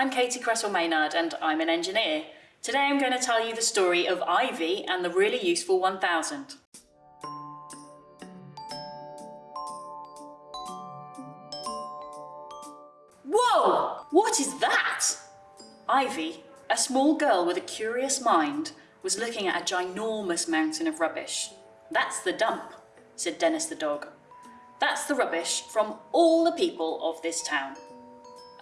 I'm Katie Cresswell Maynard and I'm an engineer. Today I'm going to tell you the story of Ivy and the really useful 1000. Whoa! What is that? Ivy, a small girl with a curious mind, was looking at a ginormous mountain of rubbish. That's the dump, said Dennis the dog. That's the rubbish from all the people of this town.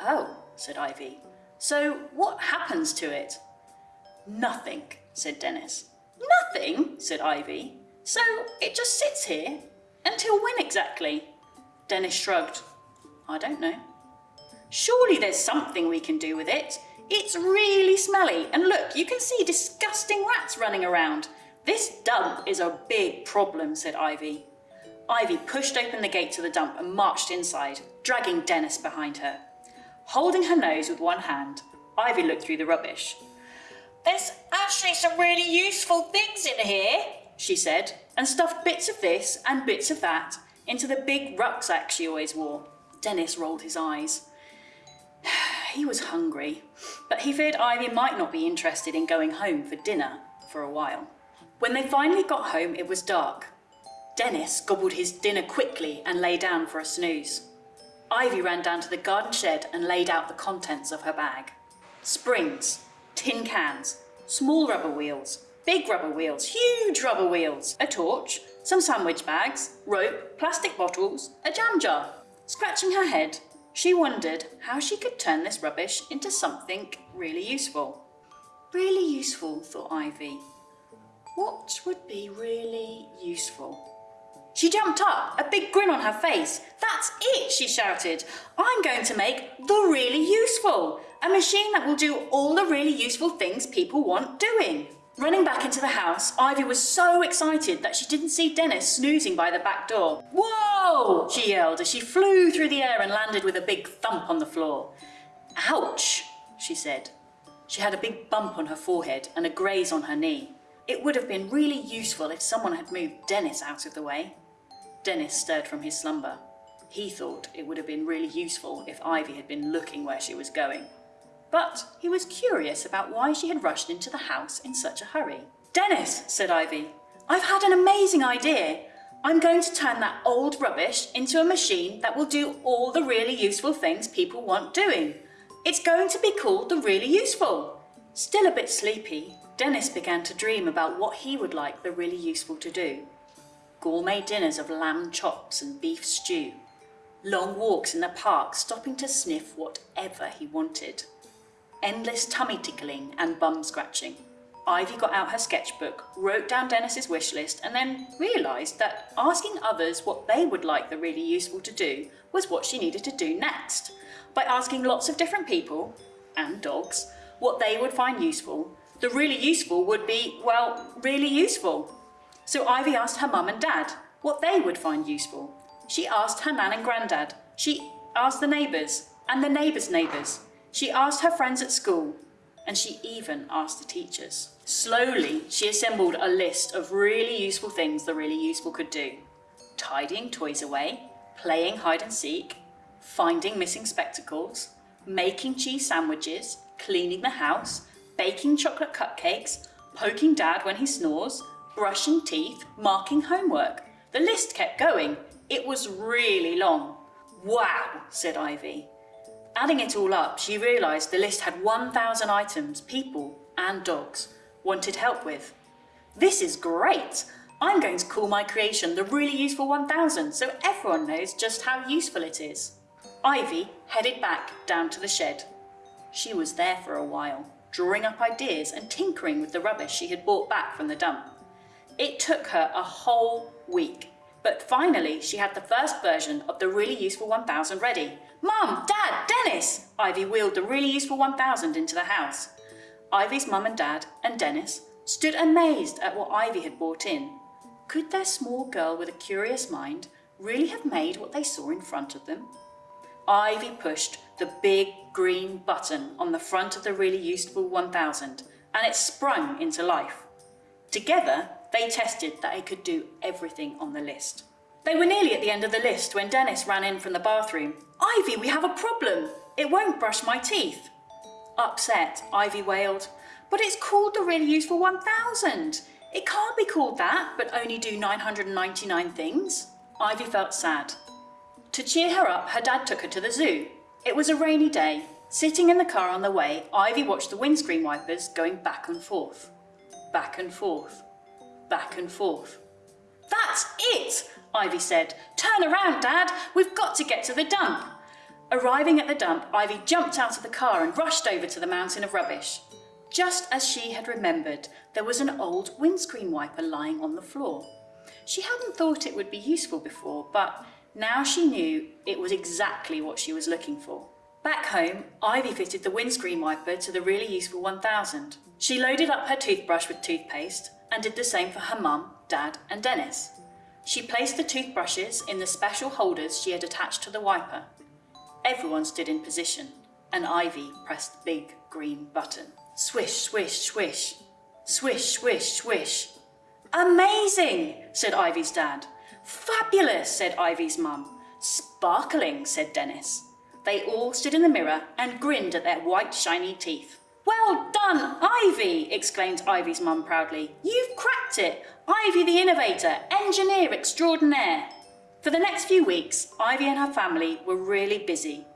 Oh, said Ivy. So what happens to it? Nothing, said Dennis. Nothing, said Ivy. So it just sits here? Until when exactly? Dennis shrugged. I don't know. Surely there's something we can do with it. It's really smelly and look, you can see disgusting rats running around. This dump is a big problem, said Ivy. Ivy pushed open the gate to the dump and marched inside, dragging Dennis behind her. Holding her nose with one hand, Ivy looked through the rubbish. There's actually some really useful things in here, she said, and stuffed bits of this and bits of that into the big rucksack she always wore. Dennis rolled his eyes. he was hungry, but he feared Ivy might not be interested in going home for dinner for a while. When they finally got home, it was dark, Dennis gobbled his dinner quickly and lay down for a snooze. Ivy ran down to the garden shed and laid out the contents of her bag. Springs, tin cans, small rubber wheels, big rubber wheels, huge rubber wheels, a torch, some sandwich bags, rope, plastic bottles, a jam jar. Scratching her head, she wondered how she could turn this rubbish into something really useful. Really useful, thought Ivy. What would be really useful? She jumped up, a big grin on her face. That's it, she shouted. I'm going to make the really useful, a machine that will do all the really useful things people want doing. Running back into the house, Ivy was so excited that she didn't see Dennis snoozing by the back door. Whoa! she yelled as she flew through the air and landed with a big thump on the floor. Ouch, she said. She had a big bump on her forehead and a graze on her knee. It would have been really useful if someone had moved Dennis out of the way. Dennis stirred from his slumber. He thought it would have been really useful if Ivy had been looking where she was going. But he was curious about why she had rushed into the house in such a hurry. Dennis, said Ivy, I've had an amazing idea. I'm going to turn that old rubbish into a machine that will do all the really useful things people want doing. It's going to be called the Really Useful. Still a bit sleepy, Dennis began to dream about what he would like the really useful to do gourmet dinners of lamb chops and beef stew, long walks in the park stopping to sniff whatever he wanted, endless tummy tickling and bum scratching. Ivy got out her sketchbook, wrote down Dennis's wish list and then realised that asking others what they would like the really useful to do was what she needed to do next. By asking lots of different people, and dogs, what they would find useful, the really useful would be, well, really useful. So Ivy asked her mum and dad what they would find useful. She asked her nan and granddad. She asked the neighbours and the neighbours' neighbours. She asked her friends at school and she even asked the teachers. Slowly, she assembled a list of really useful things the really useful could do. Tidying toys away, playing hide and seek, finding missing spectacles, making cheese sandwiches, cleaning the house, baking chocolate cupcakes, poking dad when he snores, brushing teeth, marking homework. The list kept going. It was really long. Wow, said Ivy. Adding it all up, she realised the list had 1,000 items people and dogs wanted help with. This is great! I'm going to call my creation the Really Useful 1000 so everyone knows just how useful it is. Ivy headed back down to the shed. She was there for a while, drawing up ideas and tinkering with the rubbish she had brought back from the dump. It took her a whole week, but finally she had the first version of the really useful 1000 ready. Mum, Dad, Dennis! Ivy wheeled the really useful 1000 into the house. Ivy's mum and dad and Dennis stood amazed at what Ivy had brought in. Could their small girl with a curious mind really have made what they saw in front of them? Ivy pushed the big green button on the front of the really useful 1000 and it sprung into life. Together, they tested that it could do everything on the list. They were nearly at the end of the list when Dennis ran in from the bathroom. Ivy, we have a problem. It won't brush my teeth. Upset, Ivy wailed, But it's called the Really Useful 1000. It can't be called that, but only do 999 things. Ivy felt sad. To cheer her up, her dad took her to the zoo. It was a rainy day. Sitting in the car on the way, Ivy watched the windscreen wipers going back and forth. Back and forth. Back and forth. That's it, Ivy said. Turn around, Dad. We've got to get to the dump. Arriving at the dump, Ivy jumped out of the car and rushed over to the mountain of rubbish. Just as she had remembered, there was an old windscreen wiper lying on the floor. She hadn't thought it would be useful before, but now she knew it was exactly what she was looking for. Back home, Ivy fitted the windscreen wiper to the really useful 1000. She loaded up her toothbrush with toothpaste and did the same for her mum, dad and Dennis. She placed the toothbrushes in the special holders she had attached to the wiper. Everyone stood in position and Ivy pressed the big green button. Swish, swish, swish. Swish, swish, swish. Amazing, said Ivy's dad. Fabulous, said Ivy's mum. Sparkling, said Dennis. They all stood in the mirror and grinned at their white shiny teeth. Well done, Ivy, exclaimed Ivy's mum proudly. You've cracked it. Ivy the innovator, engineer extraordinaire. For the next few weeks, Ivy and her family were really busy.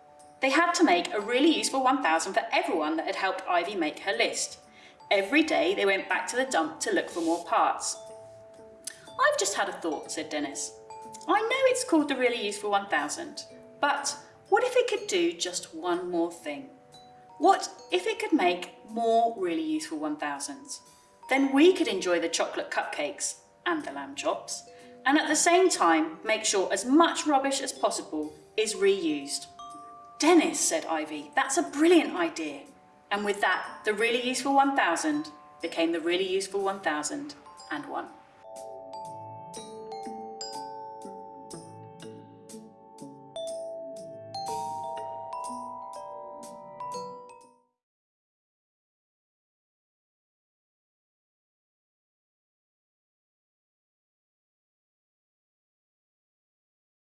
They had to make a really useful 1000 for everyone that had helped Ivy make her list. Every day they went back to the dump to look for more parts. I've just had a thought, said Dennis. I know it's called the really useful 1000, but what if it could do just one more thing? What if it could make more really useful 1000s? Then we could enjoy the chocolate cupcakes and the lamb chops, and at the same time make sure as much rubbish as possible is reused. Dennis, said Ivy, that's a brilliant idea. And with that, the really useful 1000 became the really useful 1001.